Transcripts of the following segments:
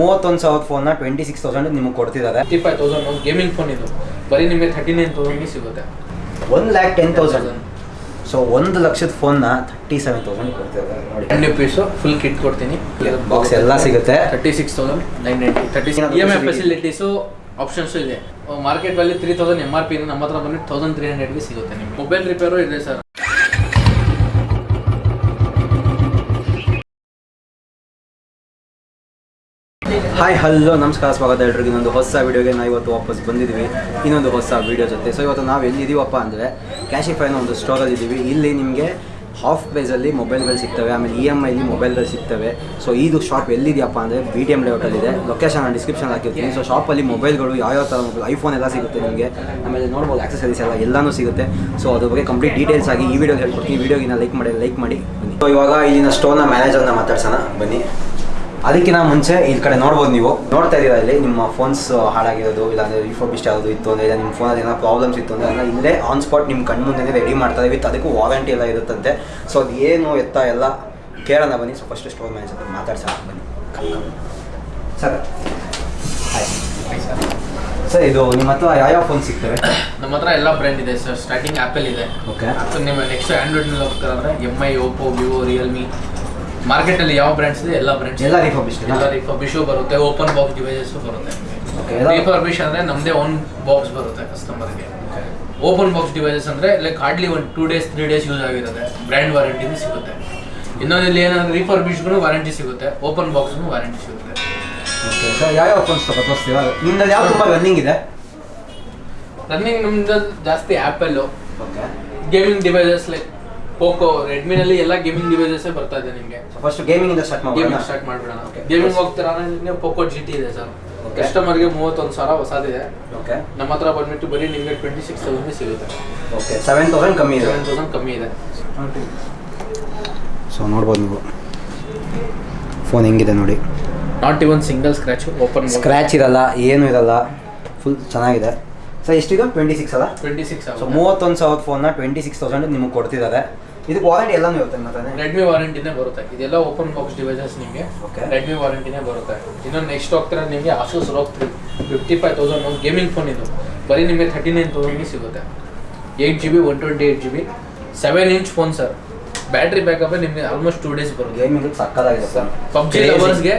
ಮೂವತ್ತೊಂದು ಫೋನ್ನ twenty six thousand ನಿಮಗೆ ಕೊಡ್ತಿದ್ದಾರೆ fifty five thousand gaming phone ಇದು. ಬರೀ ನಿಮಗೆ ಥರ್ಟಿ ನೈನ್ ತೌಸಂಡ್ ಸಿಗುತ್ತೆ. One lakh ten thousand so ಒಂದು ಲಕ್ಷದ ಫೋನ್ನ ಥರ್ಟಿ ಸೆವೆನ್ ತೌಸಂಡ್ ಕೊಡ್ತಿದ್ದಾರೆ ನೋಡಿ. ಹಂಡ್ರೆಡ್ ಪೀಸು ಫುಲ್ ಕಿಟ್ ಕೊಡ್ತೀನಿ. ಬಾಕ್ಸ್ ಎಲ್ಲ ಸಿಗುತ್ತೆ. Thirty six thousand nine ninety thirty E M I facilities options ಇದೆ. Market value three thousand M R P ನಮ್ಮ ಹತ್ರ ಬಂದ್ರೆ ತೌಸಂಡ್ ತ್ರೀ ಹಂಡ್ರೆಡ್ಗೆ ಸಿಗುತ್ತೆ ನಿಮಗೆ. ಮೊಬೈಲ್ ರಿಪೇರು ಇದೆ ಸರ್ ಹಾಯ್ ಹಲೋ ನಮಸ್ಕಾರ, ಸ್ವಾಗತ ಎಲ್ರಿಗೂ. ಇನ್ನೊಂದು ಹೊಸ ವೀಡಿಯೋಗೆ ನಾವು ಇವತ್ತು ವಾಪಸ್ ಬಂದಿದ್ದೀವಿ. ಇನ್ನೊಂದು ಹೊಸ ವೀಡಿಯೋ ಜೊತೆ. ಸೊ ಇವತ್ತು ನಾವು ಎಲ್ಲಿದ್ದೀವಪ್ಪ ಅಂದರೆ ಕ್ಯಾಶಿಫೈನ ಒಂದು ಸ್ಟೋರಲ್ಲಿ ಇದ್ದೀವಿ ಇಲ್ಲಿ ನಿಮಗೆ ಹಾಫ್ ಪ್ರೈಸಲ್ಲಿ ಮೊಬೈಲ್ಗಳು ಸಿಗ್ತವೆ. ಆಮೇಲೆ ಇ ಎಂ ಐಲಿ ಮೊಬೈಲ್ಗಳು ಸಿಗ್ತವೆ. ಸೊ ಇದು ಶಾಪ್ ಎಲ್ಲಿದೆಯಪ್ಪ ಅಂದರೆ ಬಿ ಟಿ ಎಂ ಲೇಔಟಲ್ಲಿದೆ ಲೊಕೇಶನ್ ನಾನು ಡಿಸ್ಕ್ರಿಪ್ಷನ್ ಹಾಕಿರ್ತೀನಿ. ಸೊ ಶಾಪಲ್ಲಿ ಮೊಬೈಲ್ಗಳು ಯಾವ್ಯಾವ ಥರ ಮೊಬೈಲ್ ಐಫೋನ್ ಎಲ್ಲ ಸಿಗುತ್ತೆ ನಿಮಗೆ. ಆಮೇಲೆ ನೋಡ್ಬೋದು ಆಕ್ಸಸರೀಸ್ ಎಲ್ಲ ಎಲ್ಲನೂ ಸಿಗುತ್ತೆ. ಸೊ ಅದ್ರ ಬಗ್ಗೆ ಕಂಪ್ಲೀಟ್ ಡೀಟೇಲ್ಸ್ ಆಗಿ ಈ ವಿಡಿಯೋ ಹೇಳ್ಕೊಡ್ತೀನಿ. ವಿಡಿಯೋಗಿನ ಲೈಕ್ ಮಾಡಿ ಲೈಕ್ ಮಾಡಿ. ಸೊ ಇವಾಗ ಇಲ್ಲಿನ ಸ್ಟೋರ್ನ ಮ್ಯಾನೇಜರ್ನ ಮಾತಾಡ್ಸೋಣ. ಬನ್ನಿ. ಅದಕ್ಕಿಂತ ಮುಂಚೆ ಈ ಕಡೆ ನೋಡ್ಬೋದು ನೀವು. ನೋಡ್ತಾ ಇದ್ದೀರಾ ಇಲ್ಲಿ? ನಿಮ್ಮ ಫೋನ್ಸ್ ಹಾಳಾಗಿರೋದು ಇಲ್ಲಾಂದ್ರೆ ರಿಫರ್ಬಿಸ್ಟ್ ಆಗೋದು ಇತ್ತು ಅಂದರೆ ಇಲ್ಲ ನಿಮ್ಮ ಫೋನಲ್ಲಿ ಏನೋ ಪ್ರಾಬ್ಲಮ್ಸ್ ಇತ್ತು ಅಂದರೆ ಅದನ್ನ ಇಲ್ಲೇ ಆನ್ ಸ್ಪಾಟ್ ನಿಮ್ಮ ಕಣ್ಣು ಮುಂದೆ ರೆಡಿ ಮಾಡ್ತಾರೆ ವಿತ್ ಅದಕ್ಕೂ ವಾರಂಟಿ ಎಲ್ಲ ಇರುತ್ತಂತೆ. ಸೊ ಅದು ಏನು ಎತ್ತ ಎಲ್ಲ ಕೇಳೋಣ ಬನ್ನಿ. ಸೊ ಫಸ್ಟ್ ಸ್ಟೋರ್ ಮ್ಯಾನೇಜರ್ ಮಾತಾಡ್ಸೋಣ. ಬನ್ನಿ. ಸರ್ ಹಾಯ್ ಸರ್ ಇದು ನಿಮ್ಮ ಹತ್ರ ಯಾವ್ಯಾವ ಫೋನ್ ಸಿಗ್ತವೆ? ನಮ್ಮ ಹತ್ರ ಎಲ್ಲ ಬ್ರ್ಯಾಂಡ್ ಇದೆ ಸರ್ ಸ್ಟಾರ್ಟಿಂಗ್ ಆ್ಯಪಲ್ ಇದೆ. ಓಕೆ ನಿಮ್ಮ ನೆಕ್ಸ್ಟ್ ಆ್ಯಂಡ್ರಾಯ್ಡ್ನಲ್ಲಿ ಹೋಗ್ತಾರೆ ಅಂದರೆ M I Oppo Vivo Realme ಮಾರ್ಕೆಟಲ್ಲಿ ಯಾವ ಬ್ರ್ಯಾಂಡ್ಸ್ ಇದೆ ಎಲ್ಲ ಬ್ರ್ಯಾಂಡ್ಸ್ ಎಲ್ಲ ರಿಫರ್ಬಿಶ್ ಎಲ್ಲ ರಿಫರ್ಬಿಶ್ ಬರುತ್ತೆ ಓಪನ್ ಬಾಕ್ಸ್ ಡಿವೈಸಸ್ ಬರುತ್ತೆ. ರಿಫರ್ಬಿಶ್ ಅಂದ್ರೆ ನಮ್ದೇ ಓನ್ ಬಾಕ್ಸ್ ಬರುತ್ತೆ ಕಸ್ಟಮರ್ಗೆ. ಓಪನ್ ಬಾಕ್ಸ್ ಡಿವೈಸಸ್ ಅಂದ್ರೆ ಲೈಕ್ ಹಾರ್ಡ್ಲಿ ಒಂದು two days three days use ಆಗಿರುತ್ತೆ. ಬ್ರ್ಯಾಂಡ್ ವಾರಂಟಿನೂ ಸಿಗುತ್ತೆ. ಇನ್ನೊಂದು ಇಲ್ಲಿ ಏನಂದ್ರೆ ರಿಫರ್ಬಿಶ್ಗೂ ವಾರಂಟಿ ಸಿಗುತ್ತೆ. ಓಪನ್ ಬಾಕ್ಸ್ ವಾರಂಟಿ ಸಿಗುತ್ತೆ. ಓಕೆ ಸರ್ ಯಾವ್ಯಾವ ಫೋನ್ಸ್ ತಗೋತೀರಾ ನಿಮ್ಮಲ್ಲಿ ಯಾವ ತುಂಬ ರನ್ನಿಂಗ್ ಇದೆ? ರನ್ನಿಂಗ್ ನಮ್ದು ಜಾಸ್ತಿ Apple gaming devices like Poco ರೆಡ್ಮಿನಲ್ಲಿ ಎಲ್ಲ ಗೇಮಿಂಗ್ ಡಿವೈಸಸ್ ಬರ್ತಾ ಇದೆ ನಿಮಗೆ. ಫಸ್ಟ್ ಗೇಮಿಂಗಿಂದ ಸ್ಟಾರ್ಟ್ ಮಾಡೋಣ ಗೇಮಿಂಗ್ ಸ್ಟಾರ್ಟ್ ಮಾಡ್ಬಿಡೋಣ. ಗೇಮಿಂಗ್ ಹೋಗ್ತೀರಾ ನಿಮಗೆ ಪೋಕೋ ಜಿ ಟಿ ಇದೆ ಸರ್. ಕಸ್ಟಮರ್ಗೆ ಮೂವತ್ತೊಂದು ಸಾವಿರ ಹೊಸದಿದೆ. ಓಕೆ ನಮ್ಮ ಹತ್ರ ಬಂದ್ಬಿಟ್ಟು ಬರೀ ನಿಮಗೆ ಟ್ವೆಂಟಿ ಸಿಕ್ಸ್ ತೌಸಂಡ್ ಸಿಗುತ್ತೆ. ಓಕೆ ಸೆವೆನ್ ತೌಸಂಡ್ ಕಮ್ಮಿ ಇದೆ. ಸೆವೆನ್ ತೌಸಂಡ್ ಕಮ್ಮಿ ಇದೆ. ಸೊ ನೋಡ್ಬೋದು ನೀವು. ಫೋನ್ ಹೆಂಗಿದೆ ನೋಡಿ. Not even single scratch open scratch ಇರಲ್ಲ ಏನು ಇರಲ್ಲ. ಫುಲ್ ಚೆನ್ನಾಗಿದೆ. ಸರ್ ಎಷ್ಟಿದೆ? ಟ್ವೆಂಟಿ ಸಿಕ್ಸ್ ಅಲ್ಲ? ಟ್ವೆಂಟಿ ಸಿಕ್ಸ್ ಸೊ ಮೂವತ್ತೊಂದು ಸಾವಿರದ ಫೋನ್ನ ಟ್ವೆಂಟಿ ಸಿಕ್ಸ್ ತೌಸಂಡ್ ನಿಮಗೆ ಕೊಡ್ತಿದ್ದಾರೆ. ಇದಕ್ಕೆ ವಾರಂಟಿ ಎಲ್ಲಾನು ಇರುತ್ತೆ ಮತ್ತೆ ರೆಡ್ಮಿ ವಾರಂಟಿನೇ ಬರುತ್ತೆ. ಇದೆಲ್ಲ ಓಪನ್ ಬಾಕ್ಸ್ ಡಿವೈಸಸ್ ನಿಮಗೆ. ರೆಡ್ಮಿ ವಾರಂಟಿನೇ ಬರುತ್ತೆ. ಇನ್ನೊಂದು ನೆಕ್ಸ್ಟ್ ಹೋಗ್ತಾರೆ ನಿಮಗೆ Asus ROG three fifty five thousand ಒಂದು ಗೇಮಿಂಗ್ ಫೋನ್ ಇದು. ಬರೀ ನಿಮಗೆ ಥರ್ಟಿ ನೈನ್ ತೌಸಂಡ್ಗೆ ಸಿಗುತ್ತೆ. Eight G B one twenty eight G B seven inch phone sir battery backup ನಿಮಗೆ ಆಲ್ಮೋಸ್ಟ್ ಟೂ ಡೇಸ್ ಬರುತ್ತೆ. ಗೇಮಿಂಗ್ ಸಕ್ಕದಾಗಿದೆ ಸರ್ ಪಬ್ಜಿ ಲವರ್ಸ್ಗೆ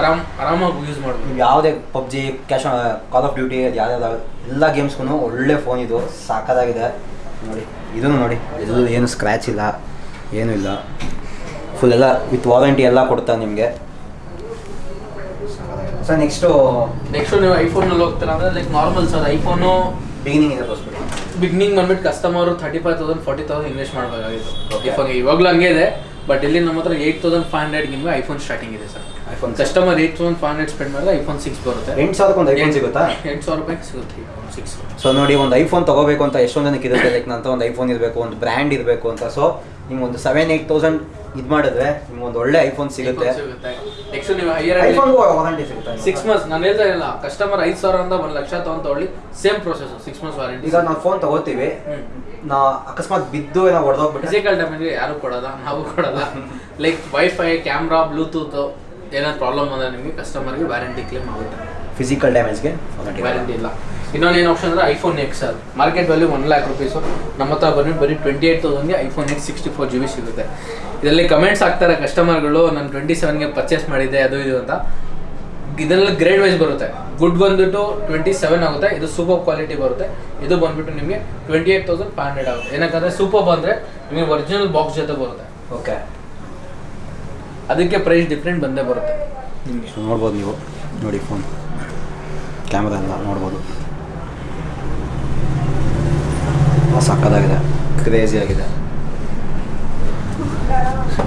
ಆರಾಮ್ ಆರಾಮಾಗಿ ಯೂಸ್ ಮಾಡ್ಬೋದು. ಯಾವುದೇ PUBG cash Call of Duty ಅದು ಯಾವ್ಯಾವ ಎಲ್ಲ ಗೇಮ್ಸ್ಗೂ ಒಳ್ಳೆ ಫೋನ್ ಇದು. ಸಾಕದಾಗಿದೆ ನೋಡಿ. ಇದನ್ನು ನೋಡಿ. ಎಲ್ಲೂ ಏನು ಸ್ಕ್ರ್ಯಾಚ್ ಇಲ್ಲ ಏನೂ ಇಲ್ಲ. ಫುಲ್ ಎಲ್ಲ ವಿತ್ ವಾರಂಟಿ ಎಲ್ಲ ಕೊಡ್ತಾ ನಿಮಗೆ. ಸರ್ ನೆಕ್ಸ್ಟು ನೆಕ್ಸ್ಟು ನೀವು ಐಫೋನಲ್ಲಿ ಹೋಗ್ತೀರಾ ಅಂದರೆ like normal sir iPhone beginning ಇದೆ ಬಿಗಿನಿಂಗ್ ಬಿಗ್ನಿಂಗ್ ಬಂದ್ಬಿಟ್ಟು customer thirty five thousand forty thousand invest ಮಾಡಬೇಕಾಗಿತ್ತು. Okay. ಐಫೋನ್ ಇವಾಗಲೂ ಹಂಗೆ ಇದೆ. ಬಟ್ ಇಲ್ಲಿ ನಮ್ಮ ಹತ್ರ ಏಯ್ಟ್ ತೌಸಂಡ್ ಫೈವ್ ಹಂಡ್ರೆಡ್ ನಿಮಗೆ ಐಫೋನ್ ಸ್ಟಾರ್ಟಿಂಗ್ ಇದೆ sir. IPhone customer eight thousand five hundred spend ಮಾಡಿದ್ರೆ ಐಫೋನ್ ಸಿಕ್ಸ್ ಬರುತ್ತೆ. ಎಂಟು ಸಾವಿರಕ್ಕೆ ಒಂದು ಐಫೋನ್ ಸಿಗುತ್ತಾ? ಎಂಟು ಸಾವಿರ ರೂಪಾಯಿ ಸಿಗುತ್ತೆ ಐಫೋನ್ ಸಿಕ್ಸ್ ಸೊ ನೋಡಿ ಒಂದು ಐಫೋನ್ ತಗೋಬೇಕು ಅಂತ ಎಷ್ಟೊಂದು ಜನಕ್ಕೆ ಇರುತ್ತೆ ಲೈಕ್ ನಂತ ಒಂದು ಐಫೋನ್ ಇರಬೇಕು ಒಂದು ಬ್ರ್ಯಾಂಡ್ ಇರಬೇಕು ಅಂತ. ಸೊ ನಿಮ್ಗೆ ಒಂದು ಸೆವೆನ್ ಏಯ್ಟ್ ತೌಸಂಡ್ ಇದು ಮಾಡಿದ್ರೆ ನಿಮ್ಗೆ ಒಂದು ಒಳ್ಳೆ ಐಫೋನ್ ಸಿಗುತ್ತೆ. ಸಿಗುತ್ತೆ. ನೆಕ್ಸ್ಟ್ ನೀವು ಹೈಯರ್ ಐಫೋನ್ ವಾರಂಟಿ ಸಿಗುತ್ತೆ ಸಿಕ್ಸ್ ಮಂತ್ಸ್ ನಾನು ಹೇಳ್ತಾ ಇಲ್ಲ ಕಸ್ಟಮರ್ ಐದು ಸಾವಿರ ಅಂತ ಒಂದು ಲಕ್ಷ ತಗೊಂಡು same process six months warranty ಈಗ ನಾವು ಫೋನ್ ತಗೋತೀವಿ. ನಾ ಅಕಸ್ಮಾತ್ ಬಿದ್ದು ಏನೋ ಹೊಡೆದೋಗ್ಬಿಟ್ಟು. ಫಿಸಿಕಲ್ ಡ್ಯಾಮೇಜ್ಗೆ ಯಾರು ಕೊಡಲ್ಲ ನಾವು ಕೊಡಲ್ಲ. ಲೈಕ್ ವೈಫೈ ಕ್ಯಾಮ್ರಾ ಬ್ಲೂಟೂತ್ ಏನಾದ್ರು ಪ್ರಾಬ್ಲಮ್ ಬಂದ್ರೆ ನಿಮಗೆ ಕಸ್ಟಮರ್ಗೆ ವ್ಯಾರಂಟಿ ಕ್ಲೇಮ್ ಆಗುತ್ತೆ. ಫಿಸಿಕಲ್ ಡ್ಯಾಮೇಜ್ಗೆ ವ್ಯಾರಂಟಿ ಇಲ್ಲ. ಇನ್ನೊಂದು ಏನು ಆಪ್ಷನ್ ಅಂದರೆ iPhone X sir. Market value one lakh rupees ನಮ್ಮ ಹತ್ರ ಬನ್ನಿ ಬರೀ twenty eight ತೌಸಂಡ್ಗೆ iPhone X sixty four G B ಸಿಗುತ್ತೆ. ಇದರಲ್ಲಿ ಕಮೆಂಟ್ಸ್ ಆಗ್ತಾರೆ ಕಸ್ಟಮರ್ಗಳು ನಾನು ಟ್ವೆಂಟಿ ಸೆವೆನ್ಗೆ ಪರ್ಚೇಸ್ ಮಾಡಿದ್ದೆ ಅದು ಇದು ಅಂತ. ಇದರಲ್ಲಿ ಗ್ರೇಡ್ ವೈಸ್ ಬರುತ್ತೆ. ಗುಡ್ ಬಂದ್ಬಿಟ್ಟು ಟ್ವೆಂಟಿ ಸೆವೆನ್ ಆಗುತ್ತೆ. ಇದು ಸೂಪರ್ ಕ್ವಾಲಿಟಿ ಬರುತ್ತೆ. ಇದು ಬಂದ್ಬಿಟ್ಟು ನಿಮಗೆ twenty eight thousand five hundred ಆಗುತ್ತೆ. ಏನಕ್ಕಂದ್ರೆ ಸೂಪರ್ ಬಂದರೆ ನಿಮಗೆ ಒರಿಜಿನಲ್ ಬಾಕ್ಸ್ ಜೊತೆ ಬರುತ್ತೆ. ಓಕೆ ಅದಕ್ಕೆ ಪ್ರೈಸ್ ಡಿಫ್ರೆಂಟ್ ಬಂದೇ ಬರುತ್ತೆ. ನಿಮಗೆ. ನೋಡ್ಬೋದು ನೀವು. ನೋಡಿ ಫೋನ್ ಕ್ಯಾಮ್ರಾ ಎಲ್ಲ ನೋಡ್ಬೋದು. ಸಕ್ಕದಾಗಿದೆ ಕ್ರೇಜಿ ಆಗಿದೆ.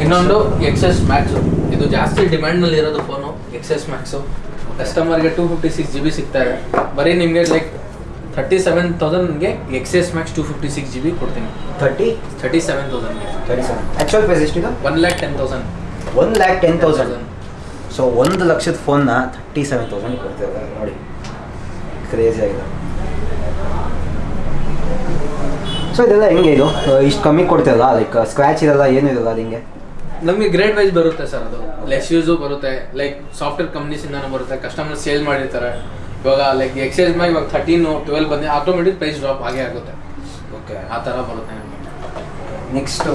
ಇನ್ನೊಂದು ಎಕ್ಸೆಸ್ ಮ್ಯಾಕ್ಸು ಇದು ಜಾಸ್ತಿ ಡಿಮ್ಯಾಂಡ್ನಲ್ಲಿ ಇರೋದು ಫೋನು ಎಕ್ಸೆಸ್ ಮ್ಯಾಕ್ಸು ಕಸ್ಟಮರ್ಗೆ two fifty six G B ಸಿಗ್ತಾ ಇದೆ. ಬರೀ ನಿಮಗೆ like thirty seven ತೌಸಂಡ್ಗೆ XS Max two fifty six G B ಕೊಡ್ತೀನಿ. ತರ್ಟಿ ಥರ್ಟಿ ಸೆವೆನ್ ತೌಸಂಡ್ಗೆ ತರ್ಟಿ ಸೆವೆನ್ ಆ್ಯಕ್ಚುಯಲ್ ಪ್ರೈಸ್ ಎಷ್ಟಿದೆ one lakh ten thousand one lakh ten thousand so ಒಂದು ಲಕ್ಷದ ಫೋನ್ನ ತರ್ಟಿ ಸೆವೆನ್ ತೌಸಂಡ್ ಕೊಡ್ತಿದ್ದಾರೆ. ನೋಡಿ. ಕ್ರೇಜಿ ಆಗಿದೆ. ಸೊ ಇದೆಲ್ಲ ಹೆಂಗೆ ಇದು? ಇಷ್ಟು ಕಮ್ಮಿ ಕೊಡ್ತಿರಲ್ಲ ಲೈಕ್ ಸ್ಕ್ರ್ಯಾಚ್ ಇರಲ್ಲ ಏನೂ ಇರಲ್ಲ ಅದು ಹಿಂಗೆ ನಮಗೆ ಗ್ರೇಡ್ ವೈಸ್ ಬರುತ್ತೆ ಸರ್ ಅದು. ಲೆಸ್ ಯೂಸು ಬರುತ್ತೆ ಲೈಕ್ ಸಾಫ್ಟ್ವೇರ್ ಕಂಪ್ನೀಸಿಂದಾನು ಬರುತ್ತೆ ಕಸ್ಟಮರ್ ಸೇಲ್ ಮಾಡಿರ್ತಾರೆ. ಇವಾಗ ಲೈಕ್ ಎಕ್ಸೈಸ್ ಮಾಡಿ ಇವಾಗ ಥರ್ಟೀನು ಟ್ವೆಲ್ ಬಂದು ಆಟೋಮೆಟಿಕ್ ಪ್ರೈಸ್ ಡ್ರಾಪ್ ಆಗೇ ಆಗುತ್ತೆ. ಓಕೆ ಆ ಥರ ಬರುತ್ತೆ ನಿಮಗೆ. ನೆಕ್ಸ್ಟು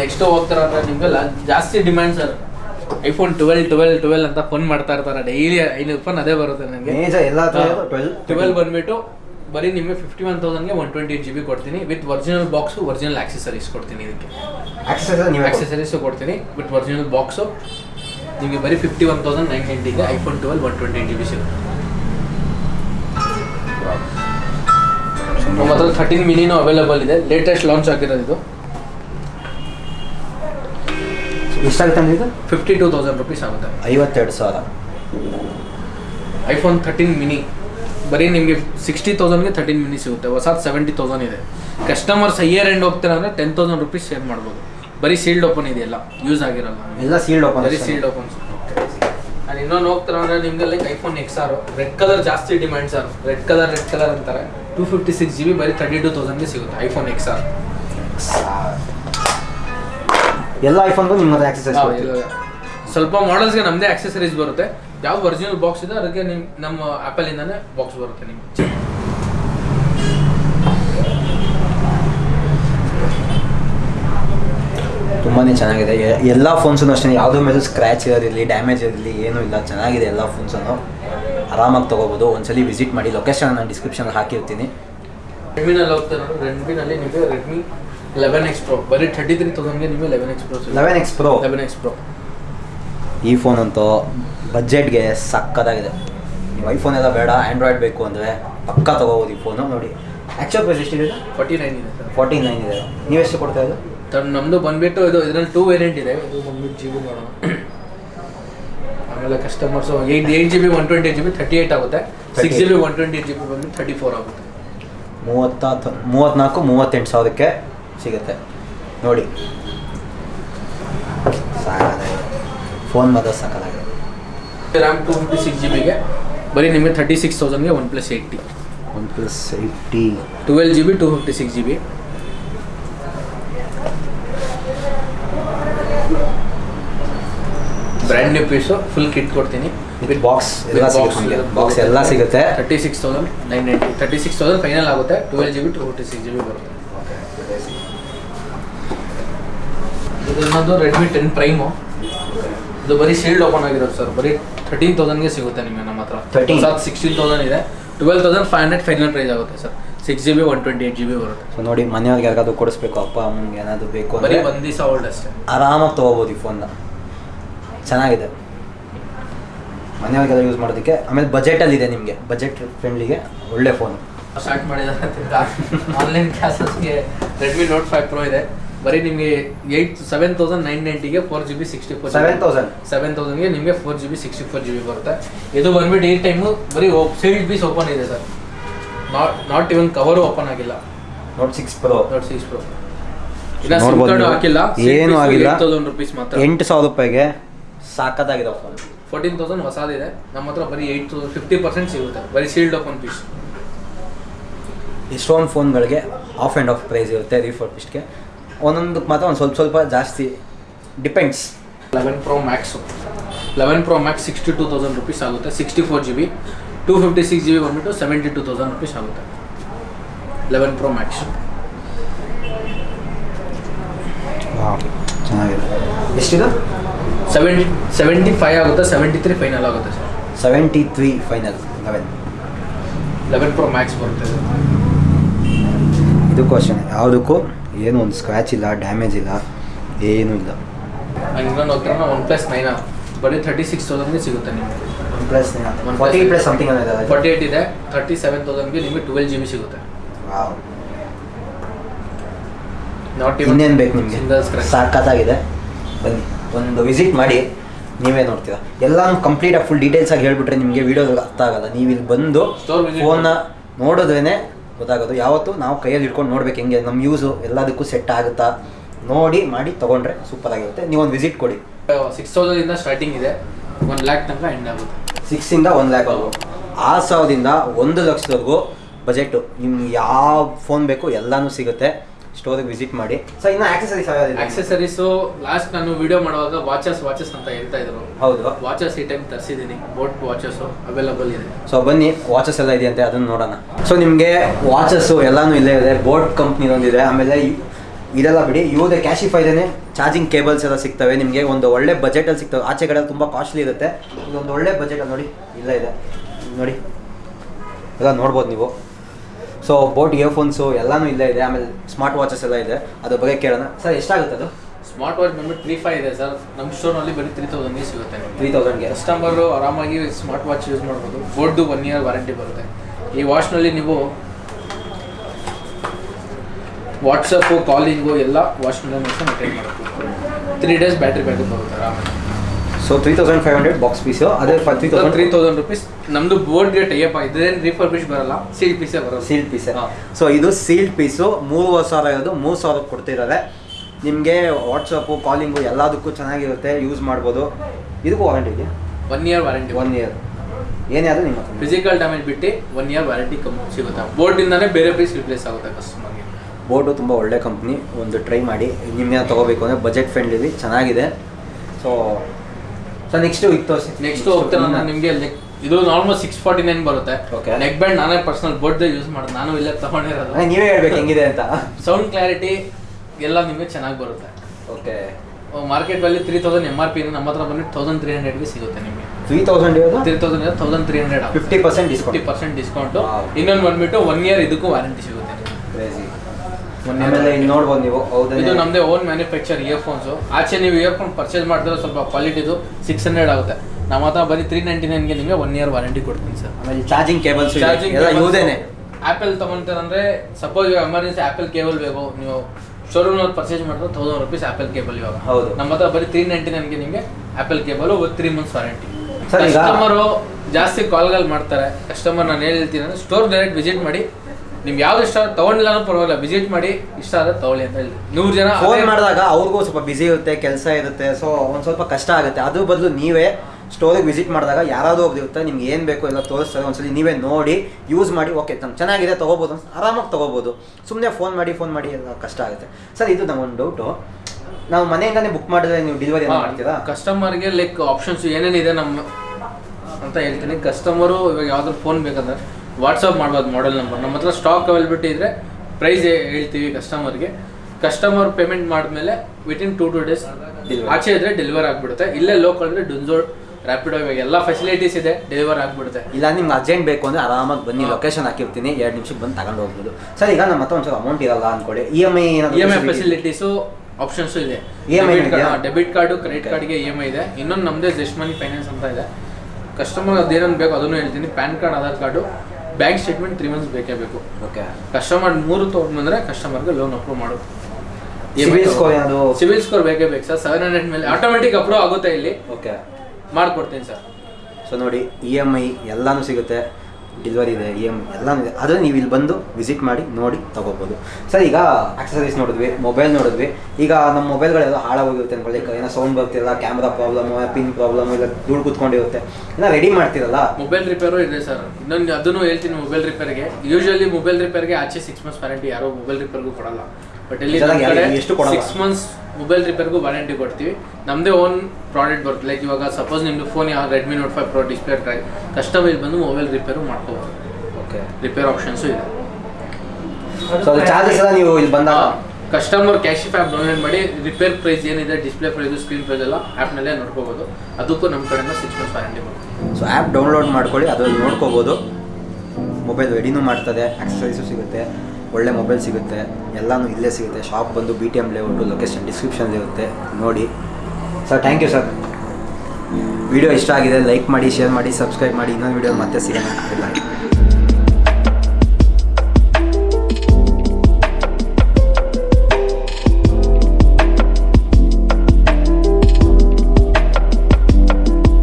ನೆಕ್ಸ್ಟ್ ಹೋಗ್ತಾರ ನಿಮಗೆಲ್ಲ ನಿಮ್ಗೆಲ್ಲ ಜಾಸ್ತಿ demand sir iPhone twelve twelve twelve ಅಂತ ಫೋನ್ ಮಾಡ್ತಾ ಇರ್ತಾರೆ. ಡೈಲಿ ಐನೂರು ಫೋನ್ ಅದೇ ಬರುತ್ತೆ ನನಗೆ ಟ್ವೆಲ್ ಬಂದ್ಬಿಟ್ಟು ಬರೀ ನಿಮಗೆ fifty one ತೌಸಂಡ್ಗೆ one twenty eight G B ಕೊಡ್ತೀನಿ. With original box original accessories ಕೊಡ್ತೀನಿ ಇದಕ್ಕೆ. ಆಕ್ಸೆಸರೀಸು ಕೊಡ್ತೀನಿ. ವಿತ್ ಒರಿಜಿನಲ್ ಬಾಕ್ಸು ನಿಮಗೆ ಬರೀ fifty one thousand nine ನೈಂಟಿಗೆ iPhone twelve one twenty eight G B ಸಿಗುತ್ತೆ ನಮ್ಮ ಹತ್ರ ಥರ್ಟೀನ್ ಮಿನಿನೂ ಅವೈಲೇಬಲ್ ಇದೆ. ಲೇಟೆಸ್ಟ್ ಲಾಂಚ್ ಆಗಿರೋದು ಇದು. ಎಷ್ಟಾಗುತ್ತೆ ಇದು? ಫಿಫ್ಟಿ ಟೂ ತೌಸಂಡ್ ರುಪೀಸ್ ಆಗುತ್ತೆ. ಐವತ್ತೆರಡು ಸಾವಿರ. ಐಫೋನ್ ಥರ್ಟೀನ್ ಮಿನಿ ಬರೀ ನಿಮಗೆ ಸಿಕ್ಸ್ಟಿ ತೌಸಂಡ್ಗೆ ತರ್ಟೀನ್ ಮಿನಿ ಸಿಗುತ್ತೆ. ಹೊಸದು ಸೆವೆಂಟಿ ತೌಸಂಡ್ ಇದೆ. ಕಸ್ಟಮರ್ಸ್ ಹೈಯರ್ ಎಂಡ್ ಹೋಗ್ತಾರೆ ಅಂದರೆ ಟೆನ್ ತೌಸಂಡ್ ರುಪೀಸ್ ಸೇವ್ ಮಾಡ್ಬೋದು. ಬರೀ ಸೀಲ್ಡ್ ಓಪನ್ ಇದೆಯಲ್ಲ ಯೂಸ್ ಆಗಿರಲ್ಲ. ಎಲ್ಲ ಸೀಲ್ಡ್ ಓಪನ್ ಬರೀ ಸೀಲ್ಡ್ ಓಪನ್ ನಾನು ಇನ್ನೊಂದು ಹೋಗ್ತಾರೆ ಅಂದರೆ ನಿಮಗೆ like iPhone X R red colour ಜಾಸ್ತಿ demand sir red colour red colour ಅಂತಾರೆ. Two fifty six G B ಬರೀ ತರ್ಟಿ ಟು ತೌಸಂಡ್ಗೆ ಸಿಗುತ್ತೆ ಐಫೋನ್ ಎಕ್ಸ್ ಆರ್ ಎಲ್ಲ ಐಫೋನ್ಗೂ ನಿಮ್ಮ ಆಕ್ಸಸ್ ಆಕ್ಸೆಸರೀಸ್ ಸ್ವಲ್ಪ ಮಾಡಲ್ಸ್ಗೆ ನಮ್ಮದೇ ಆಕ್ಸೆಸರೀಸ್ ಬರುತ್ತೆ. ಯಾವ ಒರಿಜಿನಲ್ ಬಾಕ್ಸ್ ಇದೆ ಅದಕ್ಕೆ ನಿಮ್ ನಮ್ಮ ಆ್ಯಪಲಿಂದಾನೇ ಬಾಕ್ಸ್ ಬರುತ್ತೆ ನಿಮ್ಗೆ. ತುಂಬಾ ಚೆನ್ನಾಗಿದೆ. ಎಲ್ಲ ಫೋನ್ಸೂ ಅಷ್ಟೇ ಯಾವುದ್ರ ಮೇಲೆ ಸ್ಕ್ರ್ಯಾಚ್ ಇರೋದಿರಲಿ ಡ್ಯಾಮೇಜ್ ಇರಲಿ ಏನೂ ಇಲ್ಲ. ಚೆನ್ನಾಗಿದೆ ಎಲ್ಲ ಫೋನ್ಸನ್ನು ಆರಾಮಾಗಿ ತೊಗೋಬೋದು. ಒಂದ್ಸಲಿ ವಿಸಿಟ್ ಮಾಡಿ ಲೊಕೇಶನ್ ನಾನು ಡಿಸ್ಕ್ರಿಪ್ಷನಲ್ಲಿ ಹಾಕಿರ್ತೀನಿ. ರೆಡ್ಮಿನಲ್ಲಿ ಹೋಗ್ತಾರೆ ರೆಡ್ಮಿನಲ್ಲಿ ನಿಮಗೆ ರೆಡ್ಮಿ ಲೆವೆನ್ ಎಕ್ಸ್ ಪ್ರೋ ಬರೀ ಥರ್ಟಿ ತ್ರೀ ತೌಸಂಡ್ಗೆ ನಿಮಗೆ eleven X Pro eleven X Pro eleven X Pro ಈ ಫೋನ್ ಅಂತೂ ಬಜೆಟ್ಗೆ ಸಕ್ಕತ್ತಾಗಿದೆ. ನೀವು ಐಫೋನ್ ಎಲ್ಲ ಬೇಡ ಆ್ಯಂಡ್ರಾಯ್ಡ್ ಬೇಕು ಅಂದರೆ ಪಕ್ಕ ತೊಗೋಬೋದು ಈ ಫೋನು ನೋಡಿ. ಆ್ಯಕ್ಚುಲ್ ಪ್ರೈಸ್ ಎಷ್ಟಿದೆ ಫಾರ್ಟಿ ನೈನ್ ಇದೆ ಸರ್. ಫಾರ್ಟಿ ನೈನ್ ಇದೆ ನೀವೆಷ್ಟು ಕೊಡ್ತಾ ಇದ್ದು ಸರ್ ನಮ್ಮದು ಬಂದುಬಿಟ್ಟು ಇದು ಇದರಲ್ಲಿ ಟೂ ವೇರಿಯಂಟ್ ಇದೆ. ಇದು ಬಂದ್ಬಿಟ್ಟು ಜಿ ಬಿ ನೋಡೋಣ ಆಮೇಲೆ customers eight eight G B one twenty G B thirty eight ಆಗುತ್ತೆ. Six G B one twenty G B ಬಂದು ತರ್ಟಿ ಫೋರ್ ಆಗುತ್ತೆ. ಮೂವತ್ತ ಮೂವತ್ತ್ನಾಲ್ಕು ಮೂವತ್ತೆಂಟು ಸಾವಿರಕ್ಕೆ ಸಿಗುತ್ತೆ. ನೋಡಿ. ಸಾಕಾಗಿದೆ ಫೋನ್ ಮಾತ್ರ ಸಾಕಾಗಿದೆ. RAM two fifty six G ಬಿಗೆ ಬರೀ ನಿಮಗೆ thirty six ತೌಸಂಡ್ಗೆ OnePlus eighty OnePlus eighty twelve G B two fifty six G B brand new piece full kit ಕೊಡ್ತೀನಿ. ವಿತ್ ಬಾಕ್ಸ್ ಎಲ್ಲ ಸಿಗುತ್ತೆ ಬಾಕ್ಸ್ ಎಲ್ಲ ಸಿಗುತ್ತೆ thirty six thousand nine ninety thirty six thousand final ಆಗುತ್ತೆ. Twelve G B two fifty six G B ಬರುತ್ತೆ. ಇದು ಇನ್ನೊಂದು Redmi ten Prime ಇದು ಬರೀ ಶೀಲ್ಡ್ ಓಪನ್ ಆಗಿರೋದು ಸರ್ ಬರೀ ಥರ್ಟೀನ್ ತೌಸಂಡ್ಗೆ ಸಿಗುತ್ತೆ ನಿಮಗೆ ನಮ್ಮ ಹತ್ರ. 13? ಸಿಕ್ಸ್ಟೀನ್ ತೌಸಂಡ್ ಇದೆ. Twelve thousand five hundred final price ಆಗುತ್ತೆ sir six G B one twenty eight G B ಬರುತ್ತೆ. ಸೊ ನೋಡಿ ಮನೆಯವ್ರಿಗೆ ಯಾರಿಗಾದ್ರು ಕೊಡಿಸ್ಬೇಕು ಅಪ್ಪ ಅಮ್ಮನಿಗೆ ಏನಾದರೂ ಬೇಕು ಬರೀ ಅಂದರೆ ಒಂದು ದಿವಸ ಓಲ್ಡ್ ಅಷ್ಟೇ. ಆರಾಮಾಗಿ ತೊಗೋಬೋದು ಈ ಫೋನ್ನ ಚೆನ್ನಾಗಿದೆ. ಮನೆಯವ್ರಿಗೆಲ್ಲ ಯೂಸ್ ಮಾಡೋದಕ್ಕೆ ಆಮೇಲೆ ಬಜೆಟಲ್ಲಿ ಇದೆ ನಿಮಗೆ. ಬಜೆಟ್ ಫ್ರೆಂಡ್ಲಿಗೆ ಒಳ್ಳೆ ಫೋನ್ ಸ್ಟಾರ್ಟ್ ಮಾಡಿದ್ದಾರೆ ಆನ್ಲೈನ್ ಕ್ಲಾಸಸ್ಗೆ ರೆಡ್ಮಿ ನೋಟ್ ಫೈವ್ ಪ್ರೋ ಇದೆ. ಬರೀ ನಿಮಗೆ eight seven thousand nine ನೈಂಟಿಗೆ four G B sixty four seven thousand seven ತೌಸಂಡ್ಗೆ ನಿಮಗೆ four G B sixty four G B ಬರುತ್ತೆ. ಇದು ಬಂದ್ಬಿಟ್ಟು ಈ ಟೈಮು ಬರೀ ಸೀಲ್ಡ್ ಪೀಸ್ ಓಪನ್ ಇದೆ sir. Not not even cover open ಆಗಿಲ್ಲ. Note six pro note six pro ಇಲ್ಲ SIM card ಹಾಕಿಲ್ಲ. ಏನು ಆಗಿಲ್ಲ. ತೌಸಂಡ್ ರುಪೀಸ್ ಮಾತ್ರ. ಎಂಟು ಸಾವಿರ ರೂಪಾಯಿಗೆ ಸಾಕತ್ತಾಗಿದೆ ಫೋನ್ ಫೋರ್ಟೀನ್ ತೌಸಂಡ್ ಹೊಸದಿದೆ. ನಮ್ಮ ಹತ್ರ ಬರೀ ಏಯ್ಟ್ ತೌಸಂಡ್ ಫಿಫ್ಟಿ ಪರ್ಸೆಂಟ್ ಸಿಗುತ್ತೆ. ಬರೀ ಸೀಲ್ಡ್ ಓಪನ್ ಪೀಸ್ ಇಷ್ಟೊಂದು ಫೋನ್ಗಳಿಗೆ ಆಫ್ ಆ್ಯಂಡ್ ಆಫ್ ಪ್ರೈಸ್ ಇರುತ್ತೆ ರಿಫರ್ಬಿಸ್ಟ್ಗೆ ಒಂದೊಂದಕ್ಕೆ ಮಾತ್ರ ಒಂದು ಸ್ವಲ್ಪ ಸ್ವಲ್ಪ ಜಾಸ್ತಿ depends eleven pro max eleven pro max sixty two thousand rupees ಆಗುತ್ತೆ sixty four G B two fifty six G B ಬಂದುಬಿಟ್ಟು ಸೆವೆಂಟಿ ಟೂ ತೌಸಂಡ್ ರುಪೀಸ್ ಆಗುತ್ತೆ ಲೆವೆನ್ ಪ್ರೋ ಮ್ಯಾಕ್ಸ್ ಚೆನ್ನಾಗಿದೆ. ಎಷ್ಟಿದೆ? ಸೆವೆಂಟಿ ಸೆವೆಂಟಿ ಫೈವ್ ಆಗುತ್ತೆ ಸೆವೆಂಟಿ ತ್ರೀ ಫೈನಲ್ ಆಗುತ್ತೆ sir. Seventy three final eleven eleven pro max ಬರುತ್ತೆ. ಇದು. ಇದಕ್ಕೂ ಅಷ್ಟೇ ಯಾವುದಕ್ಕೂ? ಏನು ಒಂದು ಸ್ಕ್ರಾಚ್ ಇಲ್ಲ ಡ್ಯಾಮೇಜ್ ಇಲ್ಲ ಏನೂ ಇಲ್ಲ. ಸಾಕಾಗಿದೆ ಇನ್ನೊಂದು ಹೋಗ್ತಾರೆ ಒನ್ ಪ್ಲಸ್ ನೈನ್ ಬರೀ ತರ್ಟಿ ಸಿಕ್ಸ್ ತೌಸಂಡ್ಗೆ ಸಿಗುತ್ತೆ ನಿಮಗೆ. One plus One forty plus something ಅನ್ನೋದು ಫಾರ್ಟಿ ಏಯ್ಟ್ ಇದೆ ತರ್ಟಿ ಸೆವೆನ್ ತೌಸಂಡ್ಗೆ ನಿಮಗೆ ಟ್ವೆಲ್ ಜಿ ಬಿ ಸಿಗುತ್ತೆ. ನಾಟ್ ಇನ್ನೇನು ಬೇಕು ನಿಮಗೆ? ಸಾಕತ್ತಾಗಿದೆ ಬನ್ನಿ ಒಂದು ವಿಸಿಟ್ ಮಾಡಿ ನೀವೇ ನೋಡ್ತೀರಾ. ಎಲ್ಲಾನು ಕಂಪ್ಲೀಟಾಗಿ ಫುಲ್ ಡೀಟೇಲ್ಸ್ ಆಗಿ ಹೇಳ್ಬಿಟ್ರೆ ನಿಮಗೆ ವಿಡಿಯೋದಲ್ಲಿ ಅರ್ಥ ಆಗಲ್ಲ. ನೀವು ಇಲ್ಲಿ ಬಂದು ಫೋನ್ ನೋಡಿದ್ರೇನೆ ಫೋನ್ನ ನೋಡಿದ್ರೇ ಗೊತ್ತಾಗೋದು. ಯಾವತ್ತು ನಾವು ಕೈಯಲ್ಲಿ ಇಟ್ಕೊಂಡು ನೋಡ್ಬೇಕು ಹೆಂಗೆ ನಮ್ಮ ಯೂಸು ಎಲ್ಲದಕ್ಕೂ ಸೆಟ್ ಆಗುತ್ತಾ? ನೋಡಿ ಮಾಡಿ ತೊಗೊಂಡ್ರೆ ಸೂಪರ್ ಆಗಿರುತ್ತೆ. ನೀವೊಂದು ವಿಸಿಟ್ ಕೊಡಿ. ಸಿಕ್ಸ್ ತೌಸಂಡಿಂದ ಸ್ಟಾರ್ಟಿಂಗ್ ಇದೆ. ಒನ್ ಲ್ಯಾಕ್ ತನಕ ಎಂಡ್ ಆಗುತ್ತೆ. ಸಿಕ್ಸಿಂದ ಒಂದು ಲ್ಯಾಕ್ವರೆಗೂ ಆರು ಸಾವಿರದಿಂದ ಒಂದು ಲಕ್ಷದವರೆಗೂ ಬಜೆಟು ನಿಮ್ಗೆ ಯಾವ ಫೋನ್ ಬೇಕು ಎಲ್ಲನೂ ಸಿಗುತ್ತೆ. ಸ್ಟೋರಿಗೆ ವಿಸಿಟ್ ಮಾಡಿ. ಸೊ ಇನ್ನು ಆಕ್ಸೆಸರೀಸ್ ಆಕ್ಸೆಸರೀಸ್ ಲಾಸ್ಟ್ ನಾನು ವಿಡಿಯೋ ಮಾಡುವಾಗ ವಾಚಸ್ ವಾಚಸ್ ಅಂತ ಹೇಳ್ತಾ ಇದ್ರು. ಹೌದು. ವಾಚಸ್ ಈ ಟೈಮ್ ತರಿಸಿದೀನಿ. ಬೋಟ್ ವಾಚಸ್ ಅವೈಲಬಲ್ ಇದೆ. ಸೊ ಬನ್ನಿ ವಾಚಸ್ ಎಲ್ಲ ಇದೆಯಂತೆ ಅದನ್ನು ನೋಡೋಣ. ಸೊ ನಿಮಗೆ ವಾಚಸ್ಸು ಎಲ್ಲಾನು ಇಲ್ಲೇ ಇದೆ ಬೋಟ್ ಕಂಪ್ನಿದೊಂದಿದೆ ಆಮೇಲೆ ಇದೆಲ್ಲ ಬಿಡಿ ಇವುದೇ ಕ್ಯಾಶಿಫೈದೇ ಚಾರ್ಜಿಂಗ್ ಕೇಬಲ್ಸ್ ಎಲ್ಲ ಸಿಗ್ತವೆ. ನಿಮಗೆ ಒಂದು ಒಳ್ಳೆ ಬಜೆಟಲ್ಲಿ ಸಿಗ್ತವೆ. ಆಚೆ ಕಡೆ ತುಂಬ ಕಾಸ್ಟ್ಲಿ ಇರುತ್ತೆ. ಇದೊಂದು ಒಳ್ಳೆ ಬಜೆಟಲ್ಲಿ ನೋಡಿ ಇಲ್ಲ ಇದೆ. ನೋಡಿ. ಎಲ್ಲ ನೋಡ್ಬೋದು ನೀವು. ಸೊ ಬೋಟ್ ಇಯರ್ಫೋನ್ಸು ಎಲ್ಲಾನು ಇಲ್ಲೇ ಇದೆ. ಆಮೇಲೆ ಸ್ಮಾರ್ಟ್ ವಾಚಸ್ ಎಲ್ಲ ಇದೆ. ಅದ್ರ ಬಗ್ಗೆ ಕೇಳೋಣ. ಸರ್ ಎಷ್ಟಾಗುತ್ತೆ ಅದು? ಸ್ಮಾರ್ಟ್ ವಾಚ್ ಬಂದ್ಬಿಟ್ಟು ತ್ರೀ ಫೈವ್ ಇದೆ ಸರ್. ನಮ್ಮ ಸ್ಟೋರ್ನಲ್ಲಿ ಬರೀ ತ್ರೀ ತೌಸಂಡ್ಗೆ ಸಿಗುತ್ತೆ. ತ್ರೀ ತೌಸಂಡ್ಗೆ ಕಸ್ಟಮರು ಆರಾಮಾಗಿ ಸ್ಮಾರ್ಟ್ ವಾಚ್ ಯೂಸ್ ಮಾಡ್ಬೋದು. ಬೋರ್ಡು ಒನ್ ಇಯರ್ ವಾರಂಟಿ ಬರುತ್ತೆ. ಈ ವಾಚ್ನಲ್ಲಿ ನೀವು ವಾಟ್ಸಪ್ಪು ಕಾಲಿಂಗು ಎಲ್ಲ ವಾಚ್ನಲ್ಲಿ ಮೇಂಟೈನ್ ಮಾಡಬೇಕು ತ್ರೀ ಡೇಸ್ ಬ್ಯಾಟ್ರಿ ಬ್ಯಾಕಪ್ ಬರುತ್ತೆ ಆರಾಮಾಗಿ. So three thousand five hundred box piece ಅದೇ three three thousand thousand rupees ನಮ್ದು ಬೋರ್ಡ್ಗೆ ಟೈಪ್ ಇದೇನು ರಿಫರ್ಬಿಶ್ ಬರಲ್ಲ ಸೀಲ್ ಪೀಸ್ ಬರೋದು. Seal piece. ಸೊ ಇದು ಸೀಲ್ ಪೀಸು ಮೂರುವರೆ ಸಾವಿರ ಇರೋದು ಮೂರು ಸಾವಿರ ಕೊಡ್ತಿದ್ದಾರೆ. ನಿಮಗೆ ವಾಟ್ಸಪ್ಪು ಕಾಲಿಂಗು ಎಲ್ಲದಕ್ಕೂ ಚೆನ್ನಾಗಿರುತ್ತೆ ಯೂಸ್ ಮಾಡ್ಬೋದು. ಇದಕ್ಕೂ ವಾರಂಟಿ ಇದೆಯಾ? One year warranty one year ಏನೇ ಆದರೂ ನಿಮ್ಮ ಫಿಸಿಕಲ್ ಡ್ಯಾಮೇಜ್ ಬಿಟ್ಟು ಒನ್ ಇಯರ್ ವಾರಂಟಿ ಕಮ್ ಸಿಗುತ್ತೆ. ಬೋರ್ಡಿಂದಲೇ ಬೇರೆ ಪೀಸ್ ರಿಪ್ಲೇಸ್ ಆಗುತ್ತೆ ಕಸ್ಟಮರ್ಗೆ ಬೋರ್ಡು ತುಂಬ ಒಳ್ಳೆ ಕಂಪ್ನಿ ಒಂದು ಟ್ರೈ ಮಾಡಿ. ನಿಮ್ಮ ತೊಗೋಬೇಕು ಅಂದರೆ ಬಜೆಟ್ ಫ್ರೆಂಡ್ಲಿ ಚೆನ್ನಾಗಿದೆ. ಸೊ ಸೊ ನೆಕ್ಸ್ಟ್ ಇದು ತೋರಿಸಿ. ನೆಕ್ಸ್ಟ್ ಹೋಗ್ತಾ ನಾನು ನಿಮಗೆ. ಇದು ನಾರ್ಮಲ್ ಸಿಕ್ಸ್ ಫಾರ್ಟಿ ನೈನ್ ಬರುತ್ತೆ. ಓಕೆ ನೆಕ್ ಬ್ಯಾಂಡ್ ನಾನೇ ಪರ್ಸನಲ್ ಬೋರ್ಡ್ ಯೂಸ್ ಮಾಡೋದು. ನಾನು ಇಲ್ಲೇ ತಗೊಂಡಿರೋದು. ನೀವೇ ಹೇಳ್ಬೇಕು ಹೆಂಗಿದೆ ಅಂತ. ಸೌಂಡ್ ಕ್ಲಾರಿಟಿ ಎಲ್ಲ ನಿಮಗೆ ಚೆನ್ನಾಗಿ ಬರುತ್ತೆ. Okay market value three thousand M R P ನಮ್ಮ ಹತ್ರ ಬಂದು ತೌಸಂಡ್ ತ್ರೀ ಹಂಡ್ರೆಡ್ಗೆ ಸಿಗುತ್ತೆ ನಿಮಗೆ. Three thousand three thousand thousand three hundred fifty percent fifty discount percent discount. ಇನ್ನೊಂದು ಬಂದ್ಬಿಟ್ಟು ಒನ್ ಇಯರ್ ಇದಕ್ಕೂ ವಾರಂಟಿ ಸಿಗುತ್ತೆ. ಆಮೇಲೆ ನೋಡ್ಬೋದು ನೀವು. ಇದು ನಮ್ದೇ ನಮ್ಮದೇ ಓನ್ ಮ್ಯಾನುಫ್ಯಾಕ್ಚರ್ ಇಯರ್ಫೋನ್ಸು ಆಚೆ ನೀವು ಇಯರ್ಫೋನ್ ಪರ್ಚೇಸ್ ಮಾಡಿದ್ರೆ ಸ್ವಲ್ಪ ಕ್ವಾಲಿಟಿದು ಸಿಕ್ಸ್ ಹಂಡ್ರೆಡ್ ಆಗುತ್ತೆ. ನಮ್ಮ ಹತ್ರ ಬರೀ ತ್ರೀ ನೈಂಟಿ ನೈನ್ಗೆ ನಿಮಗೆ ಒನ್ ಇಯರ್ ವಾರಂಟಿ ಕೊಡ್ತೀನಿ ಸರ್. ಆಮೇಲೆ ಚಾರ್ಜಿಂಗ್ ಕೇಬಲ್ಸ್ ಚಾರ್ಜಿಂಗ್ ಇವುದೇನೆ. ಆ್ಯಪಲ್ ತೊಗೊಂತೀರಂದ್ರೆ ಸಪೋಸ್ ಇವಾಗ ಎಮರ್ಜೆನ್ಸಿ ಆ್ಯಪಲ್ ಕೇಬಲ್ ಬೇಕು. ನೀವು ಶೋರೂಮ್ನಲ್ಲಿ ಪರ್ಚೇಸ್ ಮಾಡಿದ್ರೆ ತೌಸಂಡ್ ರುಪೀಸ್ ಆ್ಯಪಲ್ ಕೇಬಲ್ ಇವಾಗ. ಹೌದು. ನಮ್ಮ ಹತ್ರ ಬರೀ ತ್ರೀ ನೈಂಟಿ ನೈನ್ಗೆ ನಿಮಗೆ Apple cable three months warranty customer ಜಾಸ್ತಿ ಕಾಲ್ಗಳು ಮಾಡ್ತಾರೆ. ಕಸ್ಟಮರ್ ನಾನು ಹೇಳ್ತೀನಿ ಅಂದ್ರೆ ಸ್ಟೋರ್ ಡೈರೆಕ್ಟ್ ವಿಸಿಟ್ ಮಾಡಿ ನಿಮ್ಗೆ ಯಾವ್ದು ಇಷ್ಟ ತಗೊಂಡಿಲ್ಲ ಅನ್ನೋ ಪರವಾಗಿಲ್ಲ ವಿಸಿಟ್ ಮಾಡಿ ಇಷ್ಟ ಆದ್ರೆ ತಗೊಳ್ಳಿ ಅಂತ ಹೇಳಿ ನೂರು ಜನ ಫೋನ್ ಮಾಡಿದಾಗ ಅವ್ರಿಗೂ ಸ್ವಲ್ಪ ಬಿಸಿ ಇರುತ್ತೆ ಕೆಲಸ ಇರುತ್ತೆ ಸೊ ಒಂದು ಸ್ವಲ್ಪ ಕಷ್ಟ ಆಗುತ್ತೆ. ಅದ್ರ ಬದಲು ನೀವೇ ಸ್ಟೋರಿಗೆ ವಿಸಿಟ್ ಮಾಡಿದಾಗ ಯಾರಾದರೂ ಒಬ್ರು ನಿಮ್ಗೆ ಏನು ಬೇಕು ಎಲ್ಲ ತೋರಿಸ್ತಾರೆ ಒಂದ್ಸಲಿ ನೀವೇ ನೋಡಿ ಯೂಸ್ ಮಾಡಿ ಓಕೆ ನಮ್ಗೆ ಚೆನ್ನಾಗಿದೆ ತೊಗೋಬೋದು ಅಂತ ಆರಾಮಾಗಿ ತೊಗೋಬೋದು. ಸುಮ್ಮನೆ ಫೋನ್ ಮಾಡಿ ಫೋನ್ ಮಾಡಿ ಎಲ್ಲ ಕಷ್ಟ ಆಗುತ್ತೆ. ಸರ್ ಇದು ನಮ್ಮೊಂದು ಡೌಟು ನಾವು ಮನೆಯಿಂದಾನೇ ಬುಕ್ ಮಾಡಿದ್ರೆ ನೀವು ಡೆಲಿವರಿ ಮಾಡ್ತೀರಾ? ಕಸ್ಟಮರ್ಗೆ ಲೈಕ್ ಆಪ್ಷನ್ಸ್ ಏನೇನಿದೆ ನಮ್ಮ ಅಂತ ಹೇಳ್ತೀನಿ. ಕಸ್ಟಮರು ಇವಾಗ ಯಾವ್ದಾದ್ರು ಫೋನ್ ಬೇಕಂದ್ರೆ ವಾಟ್ಸಪ್ ಮಾಡ್ಬೋದು ಮಾಡೆಲ್ ನಂಬರ್ ನಮ್ಮ ಹತ್ರ ಸ್ಟಾಕ್ ಅವೈಲಬಿಲಿಟಿ ಇದ್ರೆ ಪ್ರೈಸ್ ಹೇಳ್ತೀವಿ ಕಸ್ಟಮರ್ಗೆ ಕಸ್ಟಮರ್ ಪೇಮೆಂಟ್ ಮಾಡಿದ್ಮೇಲೆ ವಿತಿನ್ ಟೂ ಟು ಡೇಸ್. ಆಚೆ ಇದ್ರೆ ಡೆಲಿವರ್ ಆಗಿಬಿಡುತ್ತೆ. ಇಲ್ಲೇ ಲೋಕಲ್ ಅಂದ್ರೆ ಡುನ್ಸೋಡ್ ರ್ಯಾಪಿಡ್ ಇವಾಗ ಎಲ್ಲ ಫೆಸಿಲಿಟೀಸ್ ಇದೆ ಡೆಲಿವರ್ ಆಗಿಬಿಡುತ್ತೆ. ಇಲ್ಲ ನಿಮ್ಗೆ ಅರ್ಜೆಂಟ್ ಬೇಕು ಅಂದರೆ ಆರಾಮಾಗಿ ಬನ್ನಿ ಲೊಕೇಶನ್ ಹಾಕಿರ್ತೀನಿ ಎರಡು ನಿಮಿಷಕ್ಕೆ ಬಂದು ತಗೊಂಡು ಹೋಗ್ಬೋದು. ಸರ್ ಈಗ ನಮ್ಮ ಹತ್ರ ಒಂಚೂರು ಅಮೌಂಟ್ ಇರಲ್ಲ ಅನ್ಕೊಳ್ಳಿ. E M I E M I facilities options ಇದೆ. E M I debit card credit ಕಾರ್ಡ್ಗೆ ಇ ಎಂ ಐ ಇದೆ. ಇನ್ನೊಂದು ನಮ್ಮದೇ ಜಸ್ಟ್ ಮನಿ ಫೈನಾನ್ಸ್ ಅಂತ ಇದೆ. ಕಸ್ಟಮರ್ ಅದೇನೇನು ಬೇಕು ಅದನ್ನು ಹೇಳ್ತೀನಿ. PAN card Aadhaar card bank statement three months ಬೇಕೇ ಬೇಕು. ಓಕೆ ಕಸ್ಟಮರ್ ಮೂರು ತೊಗೊಂಡ್ಬಂದ್ರೆ ಕಸ್ಟಮರ್ಗೆ ಲೋನ್ ಅಪ್ರೂವ್ ಮಾಡು. ಸಿವಿಲ್ ಸ್ಕೋರ್ ಬೇಕೇ ಬೇಕು ಸರ್ ಸೆವೆನ್ ಹಂಡ್ರೆಡ್ ಮೇಲೆ ಆಟೋಮೆಟಿಕ್ ಅಪ್ರೂವ್ ಆಗುತ್ತೆ ಇಲ್ಲಿ. ಓಕೆ ಮಾಡ್ಕೊಡ್ತೀನಿ ಸರ್ ಸೊ ನೋಡಿ ಇ ಎಂ ಐ ಎಲ್ಲಾನು ಸಿಗುತ್ತೆ. ಡೆಲಿವರಿ ಇದೆ ಇ ಎಂ ಎಲ್ಲನೂ ಇದೆ. ಆದರೆ ನೀವು ಇಲ್ಲಿ ಬಂದು ವಿಸಿಟ್ ಮಾಡಿ, ನೋಡಿ ತೊಗೋಬೋದು. ಸರ್, ಈಗ ಆಕ್ಸಸರೀಸ್ ನೋಡಿದ್ವಿ ಮೊಬೈಲ್ ನೋಡಿದ್ವಿ. ಈಗ ನಮ್ಮ ಮೊಬೈಲ್ಗಳೆಲ್ಲ ಹಾಳಾಗೋಗಿರುತ್ತೆ ಅನ್ಕೊಳ್ಳಿ. ಏನೋ ಸೌಂಡ್ ಬರ್ತಿರಲ್ಲ ಕ್ಯಾಮ್ರಾ ಪ್ರಾಬ್ಲಮ್ ಪಿನ್ ಪ್ರಾಬ್ಲಮ್ ಇಲ್ಲ ಧೂಳು ಕುತ್ಕೊಂಡಿರುತ್ತೆ. ಎಲ್ಲ ರೆಡಿ ಮಾಡ್ತಿರಲ್ಲ? ಮೊಬೈಲ್ ರಿಪೇರು ಇದೆ ಸರ್. ಇನ್ನೊಂದು ಅದನ್ನು ಹೇಳ್ತೀನಿ ಮೊಬೈಲ್ ರಿಪೇರ್ಗೆ ಯೂಶಲಿ ಮೊಬೈಲ್ ರಿಪೇರ್ಗೆ ಆಚೆ ಸಿಕ್ಸ್ ಮಂತ್ಸ್ ವ್ಯಾರಂಟಿ ಯಾರೋ ಮೊಬೈಲ್ ರಿಪೇರ್ಗೂ ಕೊಡಲ್ಲ. ಬಟ್ ಇಲ್ಲಿ ಎಷ್ಟು? ಸಿಕ್ಸ್ ಮಂತ್ಸ್ ಮೊಬೈಲ್ ರಿಪೇರ್ಗೂ ವಾರಂಟಿ ಕೊಡ್ತೀವಿ. ನಮ್ಮದೇ ಓನ್ ಪ್ರಾಡಕ್ಟ್ ಬರುತ್ತೆ. ಲೈಕ್ ಇವಾಗ ಸಪೋಸ್ ನಿಮ್ಮದು ಫೋನ್ ಯಾವ Redmi note five pro display try ಇಲ್ಲಿ ಬಂದು ಮೊಬೈಲ್ ರಿಪೇರು ಮಾಡ್ಕೋಬೋದು. ಓಕೆ ರಿಪೇರ್ ಆಪ್ಷನ್ಸು ಇದೆ. ಸೊ ಅದು ಚಾರ್ಜಸ್ ಎಲ್ಲ ನೀವು ಇಲ್ಲಿ ಬಂದಾಗ? ಕಸ್ಟಮರ್ ಕ್ಯಾಶಿಫ್ ಆ್ಯಪ್ ಡೌನ್ಲೋಡ್ ಮಾಡಿ ರಿಪೇರ್ ಪ್ರೈಸ್ ಏನಿದೆ ಡಿಸ್ಪ್ಲೇ ಪ್ರೈಸು ಸ್ಕ್ರೀನ್ ಪ್ರೈಸ್ ಎಲ್ಲ ಆ್ಯಪ್ನಲ್ಲೇ ನೋಡ್ಕೋಬೋದು. ಅದಕ್ಕೂ ನಮ್ಮ ಕಡೆಯಿಂದ ಸಿಕ್ಸ್ ಮಂತ್ಸ್ ವಾರಂಟಿ ಬರುತ್ತೆ ಸೊ ಆ್ಯಪ್ ಡೌನ್ಲೋಡ್ ಮಾಡ್ಕೊಳ್ಳಿ ಅದರಲ್ಲಿ ನೋಡ್ಕೋಬೋದು. ಮೊಬೈಲ್ ರೆಡಿನೂ ಮಾಡ್ತದೆ ಆಕ್ಸಸರೀಸು ಸಿಗುತ್ತೆ. ಒಳ್ಳೆ ಮೊಬೈಲ್ ಸಿಗುತ್ತೆ ಎಲ್ಲಾನು ಇಲ್ಲೇ ಸಿಗುತ್ತೆ ಶಾಪ್ ಬಂದು B T M Layout location description ಇರುತ್ತೆ ನೋಡಿ. Sir thank you sir video ಇಷ್ಟ ಆಗಿದೆ ಲೈಕ್ ಮಾಡಿ ಶೇರ್ ಮಾಡಿ ಸಬ್ಸ್ಕ್ರೈಬ್ ಮಾಡಿ ಇನ್ನೊಂದು ವಿಡಿಯೋ ಮತ್ತೆ ಸಿಗೋಣ.